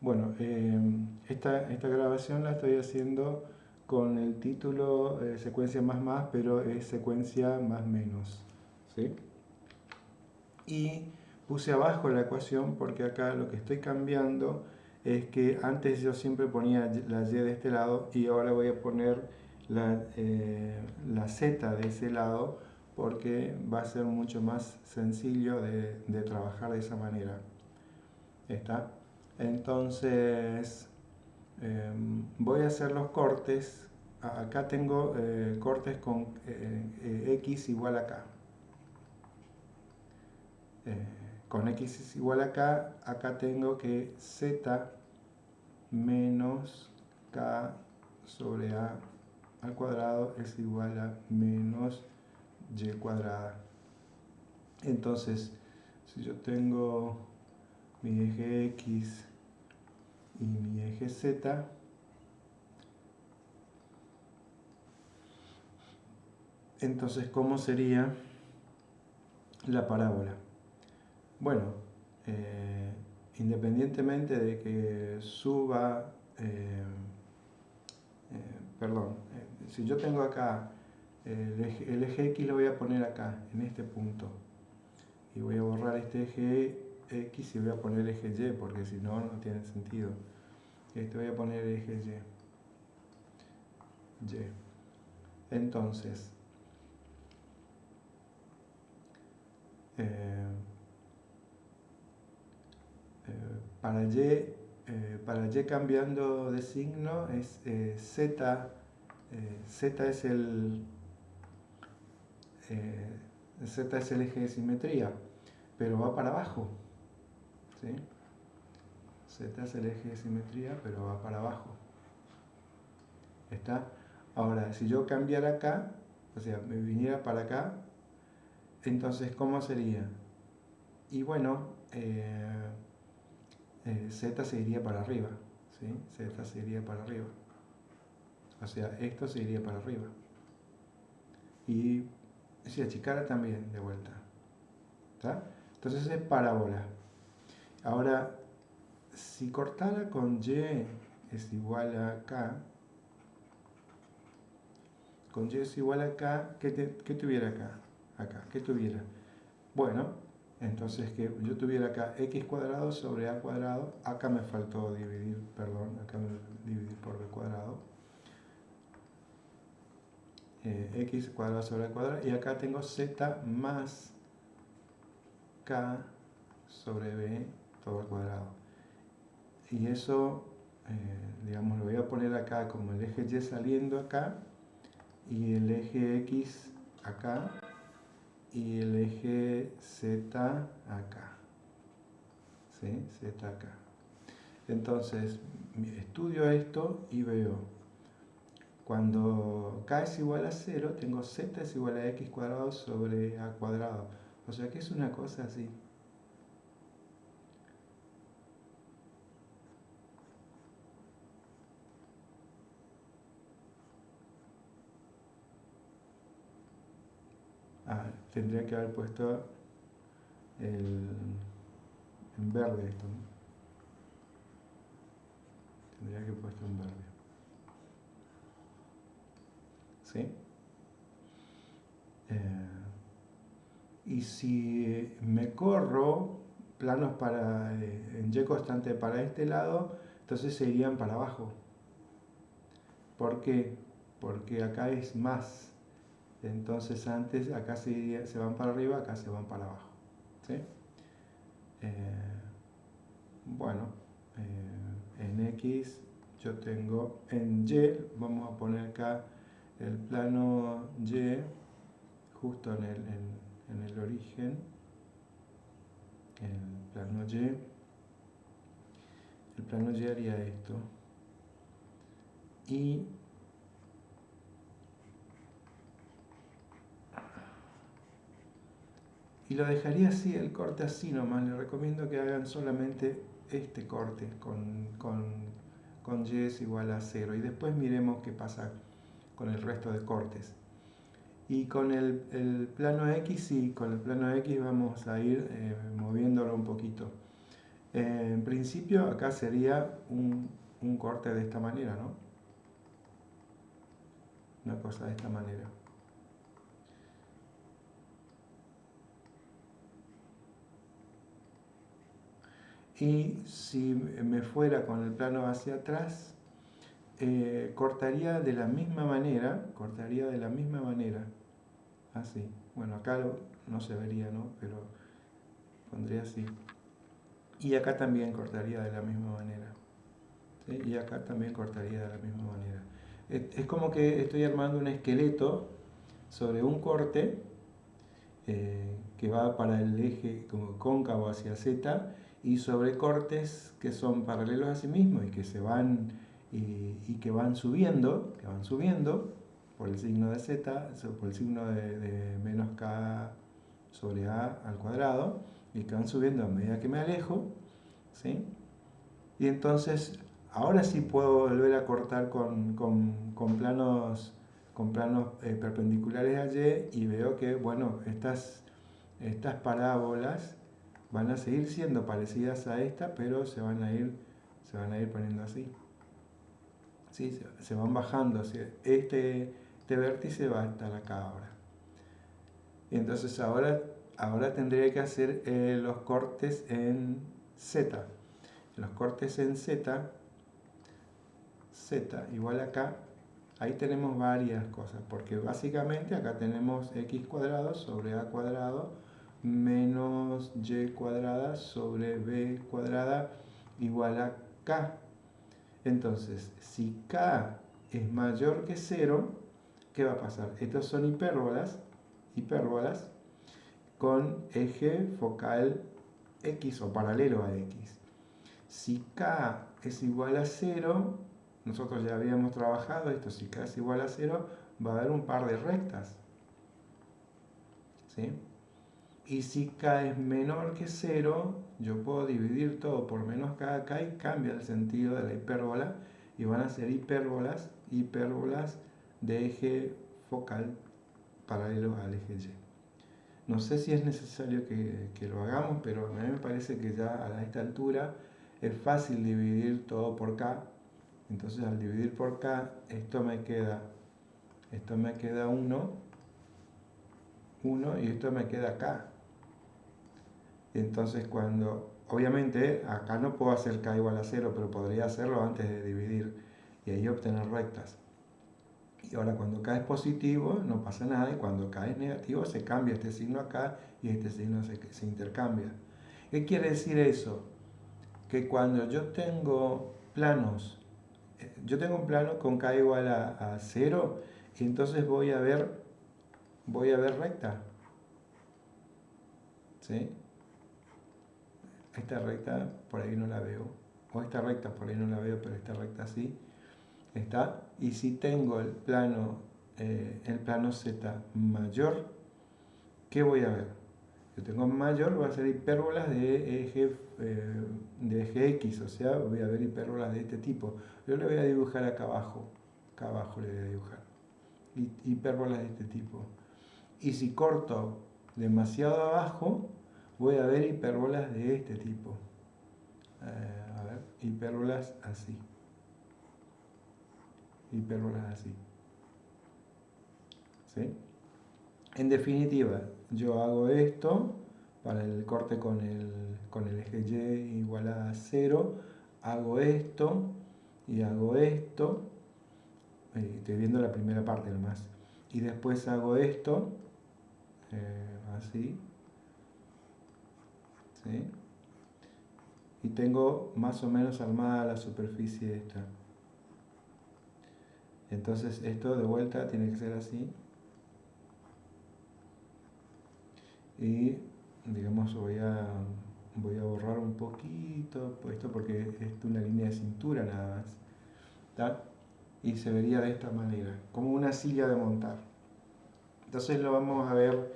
Bueno, eh, esta, esta, grabación la estoy haciendo con el título eh, secuencia más más, pero es secuencia más menos. ¿sí? Y puse abajo la ecuación porque acá lo que estoy cambiando es que antes yo siempre ponía la y de este lado y ahora voy a poner la, eh, la z de ese lado porque va a ser mucho más sencillo de, de trabajar de esa manera. ¿Está? Entonces, em, voy a hacer los cortes. Acá tengo eh, cortes con eh, eh, x igual a k. con x es igual a k, acá tengo que z menos k sobre a al cuadrado es igual a menos y cuadrada. Entonces, si yo tengo mi eje x y mi eje Z entonces ¿cómo sería la parábola? Bueno, eh, independientemente de que suba, eh, eh, perdón, si yo tengo acá el eje, el eje, X lo voy a poner acá, en este punto, y voy a borrar este eje X y voy a poner eje Y, porque si no, no tiene sentido. Este voy a poner eje Y. Y. Entonces, eh, eh, para Y, eh, para Y cambiando de signo es Z, Z es el Z es el eje de simetría, pero va para abajo. Z es el eje de simetría, pero va para abajo. ¿Está? Ahora, si yo cambiara acá, o sea, me viniera para acá, entonces, ¿cómo sería? Y bueno, eh, eh, Z se iría para arriba, ¿sí? Z se iría para arriba. O sea, esto se iría para arriba. Y si achicara también, de vuelta. ¿Está? Entonces es parábola. Ahora, si cortara con y es igual a k, con y es igual a k, ¿qué, tuviera acá? Acá, ¿qué tuviera? Bueno, entonces que yo tuviera acá x cuadrado sobre a cuadrado, acá me faltó dividir, perdón, acá me dividir por b cuadrado, eh, x cuadrado sobre a cuadrado, y acá tengo z más k sobre b al cuadrado. Y eso, eh, digamos, lo voy a poner acá como el eje Y saliendo acá, y el eje X acá, y el eje Z acá. ¿Sí? Z acá. Entonces, estudio esto y veo, cuando k es igual a 0, tengo z es igual a x cuadrado sobre a cuadrado. O sea que es una cosa así. Tendría que haber puesto el, en verde esto. Tendría que haber puesto en verde. ¿Sí? Eh, y si me corro planos para, eh, en Y constante para este lado, entonces se irían para abajo. ¿Por qué? Porque acá es más entonces antes acá se, se van para arriba, acá se van para abajo. ¿sí? Eh, bueno, eh, en X yo tengo, en Y vamos a poner acá el plano Y justo en el, en, en el origen, el plano Y, el plano Y haría esto y y lo dejaría así, el corte así nomás. Les recomiendo que hagan solamente este corte con, con, con y es igual a 0 y después miremos qué pasa con el resto de cortes. Y con el, plano X, sí, con el plano X vamos a ir eh, moviéndolo un poquito. Eh, en principio acá sería un, un corte de esta manera, ¿no? Una cosa de esta manera. Y si me fuera con el plano hacia atrás, eh, cortaría de la misma manera, cortaría de la misma manera, así. Bueno, acá no se vería, ¿no? Pero pondría así. Y acá también cortaría de la misma manera. Y acá también cortaría de la misma manera. Es, como que estoy armando un esqueleto sobre un corte eh, que va para el eje como cóncavo hacia Z y sobre cortes que son paralelos a sí mismos y que se van y, que van subiendo, que van subiendo por el signo de z, por el signo de, menos k sobre a al cuadrado, y que van subiendo a medida que me alejo, ¿sí? Y entonces, ahora sí puedo volver a cortar con, planos, con planos eh, perpendiculares a y y veo que, bueno, estas, estas parábolas van a seguir siendo parecidas a esta, pero se van a ir, se van a ir poniendo así. ¿Sí? Se, van bajando. Este, este vértice va a estar acá ahora. Y entonces ahora, ahora tendría que hacer eh, los cortes en Z. Los cortes en Z, Z igual acá, ahí tenemos varias cosas, porque básicamente acá tenemos x cuadrado sobre a cuadrado menos y cuadrada sobre b cuadrada igual a k. Entonces, si k es mayor que 0, ¿qué va a pasar? Estos son hipérbolas, hipérbolas con eje focal x o paralelo a x. Si k es igual a 0, nosotros ya habíamos trabajado esto, si k es igual a 0, va a haber un par de rectas. ¿Sí? Y si k es menor que 0, yo puedo dividir todo por menos k acá y cambia el sentido de la hipérbola y van a ser hipérbolas, hipérbolas de eje focal paralelo al eje y. No sé si es necesario que, que, lo hagamos, pero a mí me parece que ya a esta altura es fácil dividir todo por k. Entonces al dividir por k, esto me queda, esto me queda 1, 1 y esto me queda k. Entonces cuando, obviamente acá no puedo hacer k igual a 0, pero podría hacerlo antes de dividir y ahí obtener rectas. Y ahora cuando k es positivo no pasa nada y cuando k es negativo se cambia este signo acá y este signo se, intercambia. ¿Qué quiere decir eso? Que cuando yo tengo planos, eh, yo tengo un plano con k igual a, a 0 y entonces voy a ver, voy a ver recta. ¿Sí? Esta recta por ahí no la veo, o esta recta por ahí no la veo, pero esta recta sí, está. Y si tengo el plano, eh, el plano Z mayor, ¿qué voy a ver? Yo tengo mayor, va a ser hipérbolas de eje, eh, de eje X, o sea, voy a ver hipérbolas de este tipo. Yo le voy a dibujar acá abajo, acá abajo le voy a dibujar, hipérbolas de este tipo. Y si corto demasiado abajo, voy a ver hipérbolas de este tipo. Eh, a ver, hipérbolas así. Hipérbolas así. ¿Sí? En definitiva, yo hago esto para el corte con el, con el eje Y igual a 0, hago esto y hago esto, eh, estoy viendo la primera parte nomás, y después hago esto, eh, así, y tengo más o menos armada la superficie esta. Entonces esto de vuelta tiene que ser así. Y digamos voy a, voy a borrar un poquito esto porque es una línea de cintura nada más. Y se vería de esta manera, como una silla de montar. Entonces lo vamos a ver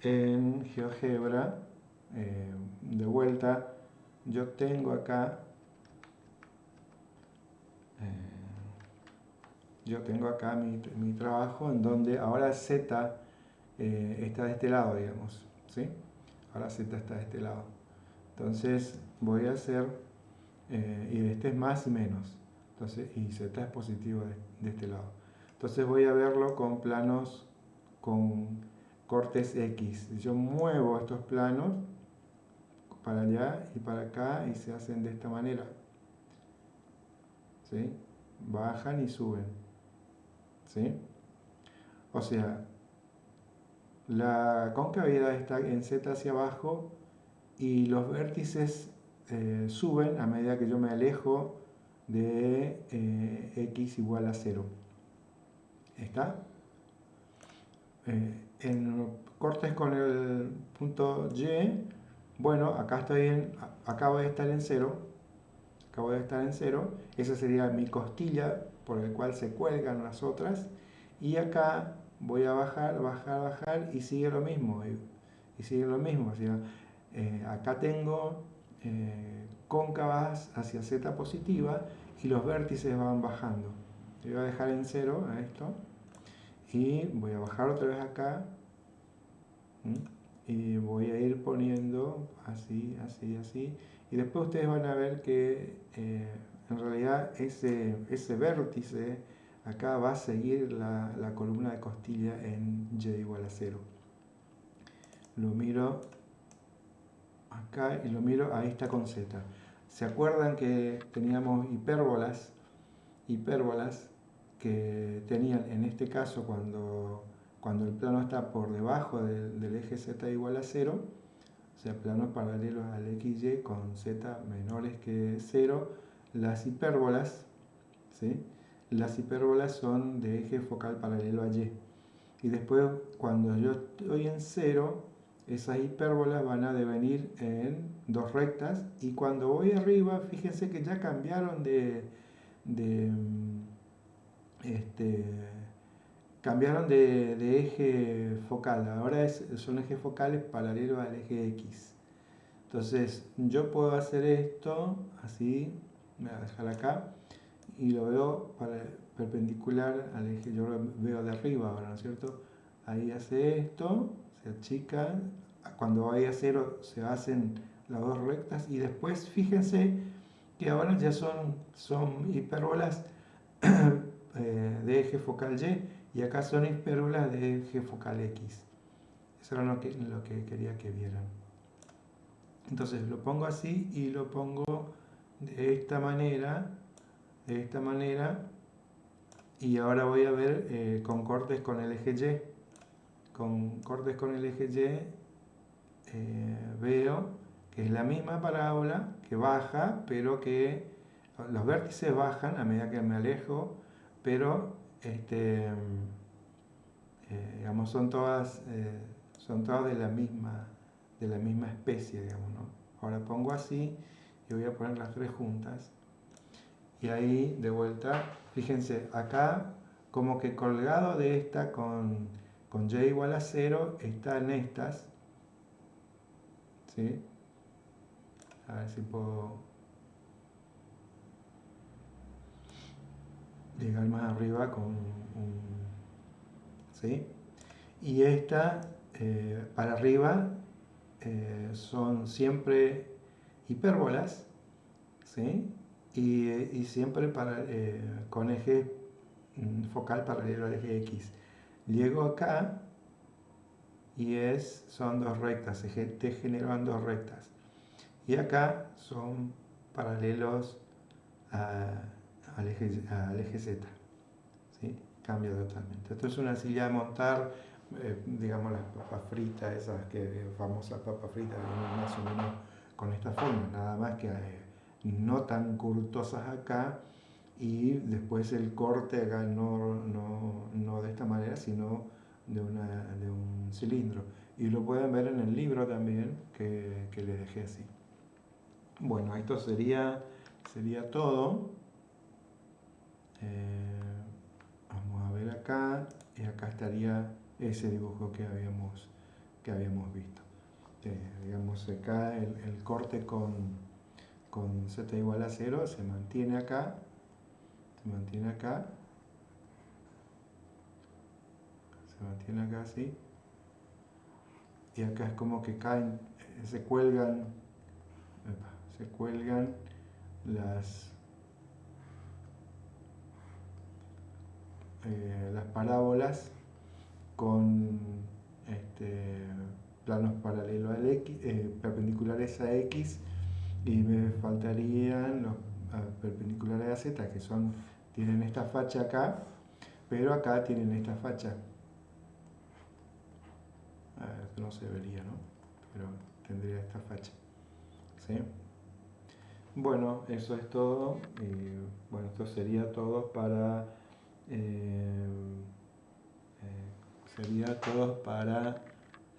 en GeoGebra eh, de vuelta, yo tengo acá, eh, yo tengo acá mi, mi, trabajo en donde ahora Z eh, está de este lado, digamos, ¿sí? Ahora Z está de este lado. Entonces, voy a hacer, y este es más y menos, entonces, y Z es positivo de, de este lado. Entonces voy a verlo con planos con cortes X. Yo muevo estos planos para allá y para acá y se hacen de esta manera. ¿Sí? Bajan y suben. ¿Sí? O sea, la concavidad está en Z hacia abajo y los vértices eh, suben a medida que yo me alejo de eh, x igual a 0. ¿Está? Eh, en cortes con el punto Y, bueno, acá estoy en, acabo de estar en 0, acabo de estar en 0, esa sería mi costilla por el cual se cuelgan las otras, y acá voy a bajar, bajar, bajar y sigue lo mismo, y, sigue lo mismo, eh, acá tengo eh, cóncavas hacia z positiva y los vértices van bajando. Voy a dejar en 0 a esto y voy a bajar otra vez acá y voy a ir poniendo así, así, así. Y después ustedes van a ver que eh, en realidad ese, ese vértice acá va a seguir la, la, columna de costilla en y igual a 0 lo miro acá y lo miro, ahí está con z. ¿se acuerdan que teníamos hipérbolas hipérbolas que tenían en este caso cuando, cuando el plano está por debajo del, eje z igual a 0, o sea, planos paralelos al xy con z menores que 0, las hipérbolas, ¿sí? las hipérbolas son de eje focal paralelo a y. Y después, cuando yo estoy en 0, esas hipérbolas van a devenir en dos rectas. Y cuando voy arriba, fíjense que ya cambiaron de, de este, cambiaron de, eje focal, ahora son ejes focales paralelos al eje X. Entonces yo puedo hacer esto así, me voy a dejar acá, y lo veo perpendicular al eje, yo lo veo de arriba ahora, ¿no es cierto? Ahí hace esto, se achica, cuando vaya a cero se hacen las dos rectas. Y después fíjense que ahora ya son, son hipérbolas Eh, de eje focal Y y acá son hipérbolas de eje focal X. Eso era lo que, lo que quería que vieran. Entonces lo pongo así y lo pongo de esta manera, de esta manera, y ahora voy a ver eh, con cortes con el eje Y. Con cortes con el eje Y eh, veo que es la misma parábola que baja, pero que los vértices bajan a medida que me alejo pero este, eh, digamos, son todas, eh, son todas de la misma, de la misma especie, digamos, ¿no? Ahora pongo así y voy a poner las tres juntas. Y ahí, de vuelta, fíjense, acá como que colgado de esta con, con y igual a 0 están estas. ¿Sí? A ver si puedo llegar más arriba con. ¿sí? Y esta eh, para arriba eh, son siempre hipérbolas, ¿sí? Y, siempre para, eh, con eje mm, focal paralelo al eje X. Llego acá y es, son dos rectas, se generan dos rectas. Y acá son paralelos a al eje, Z. ¿sí? Cambia totalmente. Esto es una silla de montar, eh, digamos las papas fritas, esas que famosas papas fritas, más o menos con esta forma, nada más que eh, no tan curtosas acá y después el corte acá no, no, de esta manera, sino de, una, de, un cilindro. Y lo pueden ver en el libro también que, que les dejé así. Bueno, esto sería, sería todo. Eh, vamos a ver acá, y acá estaría ese dibujo que habíamos, que habíamos visto. Eh, digamos acá el, corte con, con z igual a 0 se mantiene acá, se mantiene acá, se mantiene acá así, y acá es como que caen, eh, se cuelgan, se cuelgan las, eh, las parábolas con este, planos paralelos al X, eh, perpendiculares a X y me faltarían los perpendiculares a Z que son tienen esta facha acá pero acá tienen esta facha no se vería ¿no? pero tendría esta facha ¿sí? bueno eso es todo y, bueno esto sería todo para eh, eh, sería todo para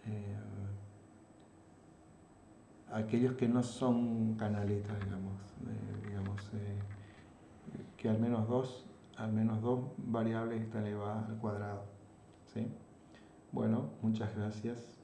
eh, aquellos que no son canaletas, digamos, digamos que al menos dos, al menos dos variables están elevadas al cuadrado. ¿sí? Bueno, muchas gracias.